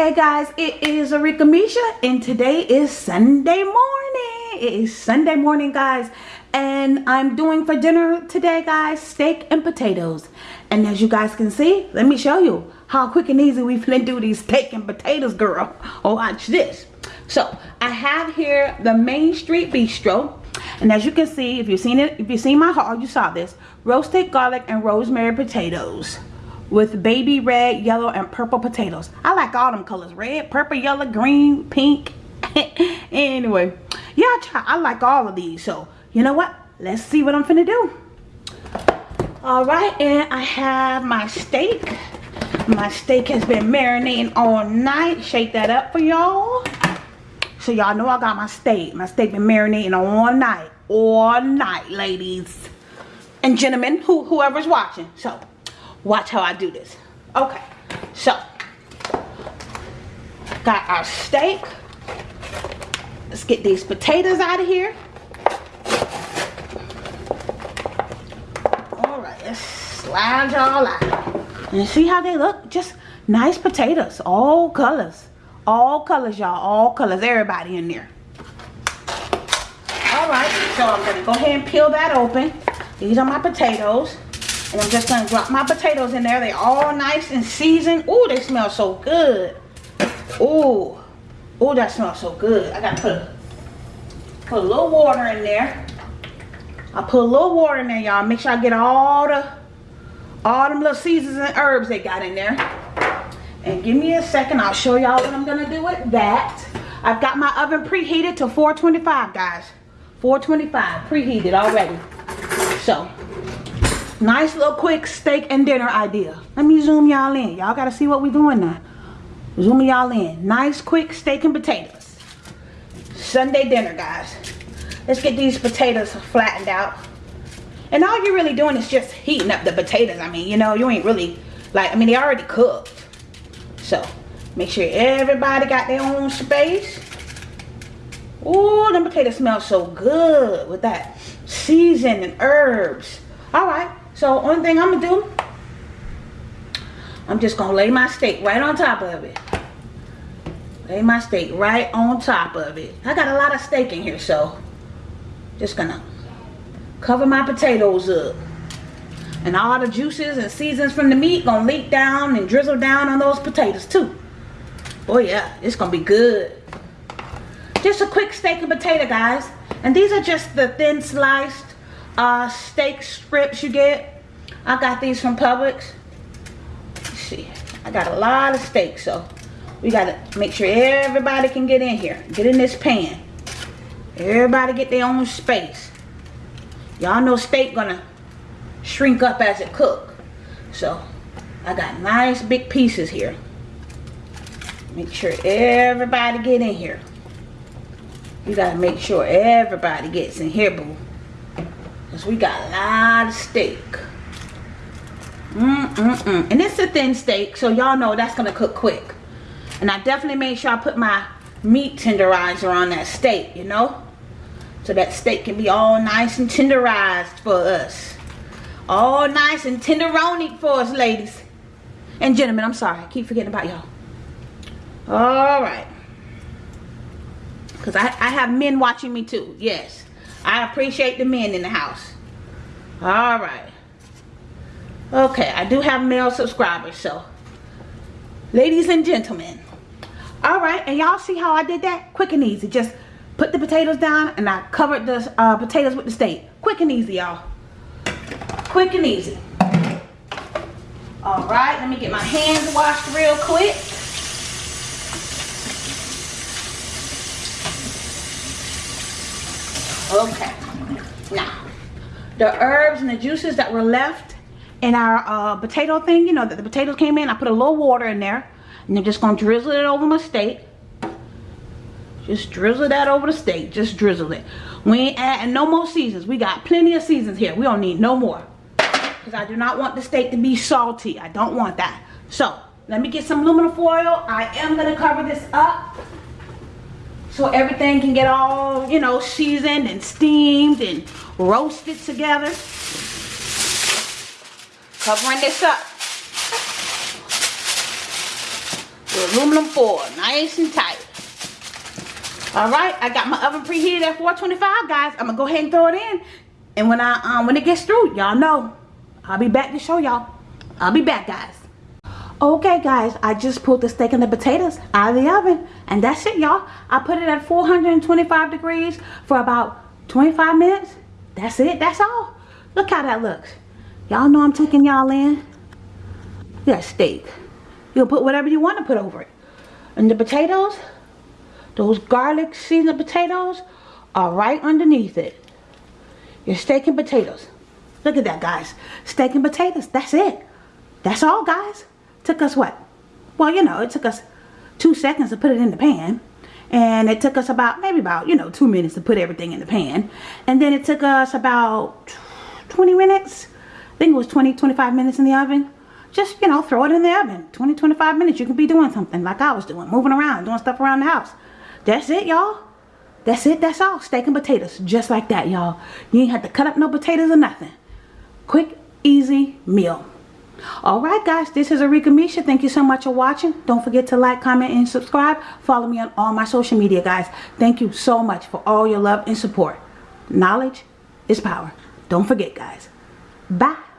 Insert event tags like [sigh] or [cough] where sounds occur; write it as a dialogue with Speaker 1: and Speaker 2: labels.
Speaker 1: Hey guys, it is Arika Misha and today is Sunday morning. It is Sunday morning guys and I'm doing for dinner today guys steak and potatoes. And as you guys can see, let me show you how quick and easy we can do these steak and potatoes girl. [laughs] Oh watch this. So I have here the Main Street Bistro and as you can see, if you've seen it, if you've seen my haul, you saw this. Roasted garlic and rosemary potatoes with baby red, yellow, and purple potatoes. I like all them colors. Red, purple, yellow, green, pink. [laughs] anyway, yeah. I like all of these. So, you know what? Let's see what I'm finna do. Alright, and I have my steak. My steak has been marinating all night. Shake that up for y'all. So y'all know I got my steak. My steak been marinating all night. All night, ladies. And gentlemen, who whoever's watching. So, Watch how I do this. Okay, so got our steak. Let's get these potatoes out of here. All right, let's slide y'all out. And see how they look? Just nice potatoes, all colors. All colors, y'all, all colors, everybody in there. All right, so I'm gonna go ahead and peel that open. These are my potatoes. And I'm just going to drop my potatoes in there. They all nice and seasoned. Ooh, they smell so good. Ooh. Ooh, that smells so good. I got to put, put a little water in there. I put a little water in there, y'all. Make sure I get all the, all them little seasons and herbs they got in there. And give me a second. I'll show y'all what I'm going to do with that. I've got my oven preheated to 425, guys. 425, preheated already. So, Nice little quick steak and dinner idea. Let me zoom y'all in. Y'all got to see what we're doing now. Zoom y'all in. Nice quick steak and potatoes. Sunday dinner, guys. Let's get these potatoes flattened out. And all you're really doing is just heating up the potatoes. I mean, you know, you ain't really, like, I mean, they already cooked. So, make sure everybody got their own space. Oh, them potatoes smell so good with that season and herbs. All right, so only thing I'm gonna do, I'm just gonna lay my steak right on top of it. Lay my steak right on top of it. I got a lot of steak in here, so just gonna cover my potatoes up. And all the juices and seasons from the meat gonna leak down and drizzle down on those potatoes too. Oh yeah, it's gonna be good. Just a quick steak and potato, guys. And these are just the thin sliced uh, steak strips you get. I got these from Publix. Let's see. I got a lot of steak, so we got to make sure everybody can get in here. Get in this pan. Everybody get their own space. Y'all know steak gonna shrink up as it cook. So, I got nice big pieces here. Make sure everybody get in here. You gotta make sure everybody gets in here, boo. Because we got a lot of steak. Mm, mm, mm. And it's a thin steak, so y'all know that's going to cook quick. And I definitely made sure I put my meat tenderizer on that steak, you know? So that steak can be all nice and tenderized for us. All nice and tenderoni for us, ladies. And gentlemen, I'm sorry. I keep forgetting about y'all. All right. Because I, I have men watching me too. Yes. I appreciate the men in the house. All right. Okay, I do have male subscribers, so. Ladies and gentlemen. All right, and y'all see how I did that? Quick and easy. Just put the potatoes down and I covered the uh, potatoes with the steak. Quick and easy, y'all. Quick and easy. All right, let me get my hands washed real quick. Okay. Now, the herbs and the juices that were left in our uh, potato thing, you know, that the potatoes came in, I put a little water in there. And I'm just going to drizzle it over my steak. Just drizzle that over the steak. Just drizzle it. We ain't adding no more seasons. We got plenty of seasons here. We don't need no more. Because I do not want the steak to be salty. I don't want that. So, let me get some aluminum foil. I am going to cover this up so everything can get all, you know, seasoned and steamed and roasted together. Covering this up The aluminum foil, nice and tight. All right, I got my oven preheated at 425, guys. I'm gonna go ahead and throw it in. And when I um when it gets through, y'all know, I'll be back to show y'all. I'll be back, guys. Okay, guys, I just pulled the steak and the potatoes out of the oven. And that's it, y'all. I put it at 425 degrees for about 25 minutes. That's it. That's all. Look how that looks. Y'all know I'm taking y'all in. That steak. You'll put whatever you want to put over it. And the potatoes, those garlic seasoned potatoes are right underneath it. Your steak and potatoes. Look at that, guys. Steak and potatoes. That's it. That's all, guys. Took us what? Well, you know, it took us two seconds to put it in the pan. And it took us about, maybe about, you know, two minutes to put everything in the pan. And then it took us about 20 minutes. I think it was 20, 25 minutes in the oven. Just, you know, throw it in the oven. 20, 25 minutes. You can be doing something like I was doing. Moving around, doing stuff around the house. That's it, y'all. That's it. That's all. Steak and potatoes. Just like that, y'all. You ain't have to cut up no potatoes or nothing. Quick, easy meal. Alright guys, this is Arika Misha. Thank you so much for watching. Don't forget to like, comment, and subscribe. Follow me on all my social media, guys. Thank you so much for all your love and support. Knowledge is power. Don't forget, guys. Bye.